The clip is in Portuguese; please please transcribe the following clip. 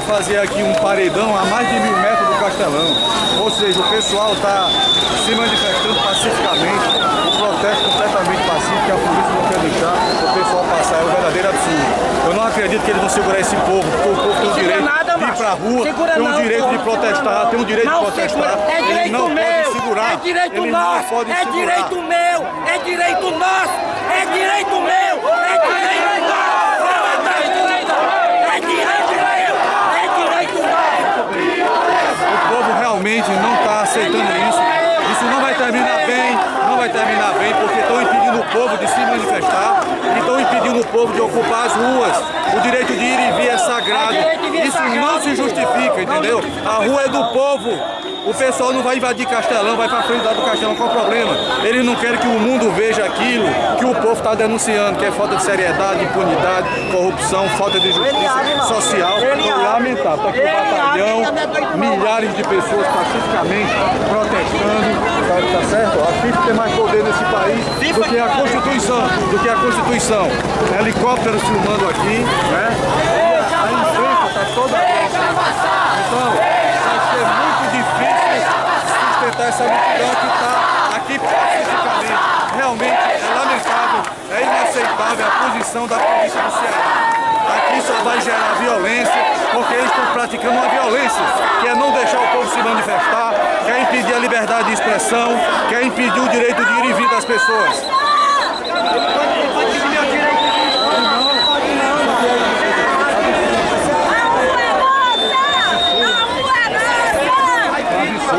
fazer aqui um paredão a mais de mil metros do Castelão. Ou seja, o pessoal está se manifestando pacificamente, um protesto completamente pacífico, que a polícia não quer deixar o pessoal passar, é um verdadeiro absurdo. Eu não acredito que eles vão segurar esse povo, porque o povo tem o direito nada, de ir pra rua, segura tem o não, direito de protestar, tem o direito não, de protestar. segura. É direito não meu, segurar. é direito eles nosso, é segurar. direito meu, é direito nosso, é direito meu, é direito nosso, é direito meu, é direito nosso. O povo realmente não está aceitando isso. Isso não vai terminar bem, não vai terminar bem, porque estão impedindo o povo de se manifestar e estão impedindo o povo de ocupar as ruas. O direito de ir e vir é sagrado. Isso não se justifica, entendeu? A rua é do povo. O pessoal não vai invadir Castelão, vai para frente lá do Castelão, qual o problema? Eles não querem que o mundo veja aquilo que o povo está denunciando, que é falta de seriedade, impunidade, corrupção, falta de justiça social. Lamentável. Está aqui o batalhão, milhares de pessoas pacificamente protestando, tá, tá certo? A FIFA tem mais poder nesse país do que a Constituição, do que a Constituição. Helicópteros filmando aqui, né? A, a imprensa está toda... Então, vai ser muito difícil sustentar essa multidão que está aqui pacificamente. Realmente é lamentável, é inaceitável a posição da polícia do Ceará. Aqui só vai gerar violência, porque eles estão praticando uma violência, que é não deixar o povo se manifestar, quer impedir a liberdade de expressão, quer impedir o direito de ir e vir das pessoas.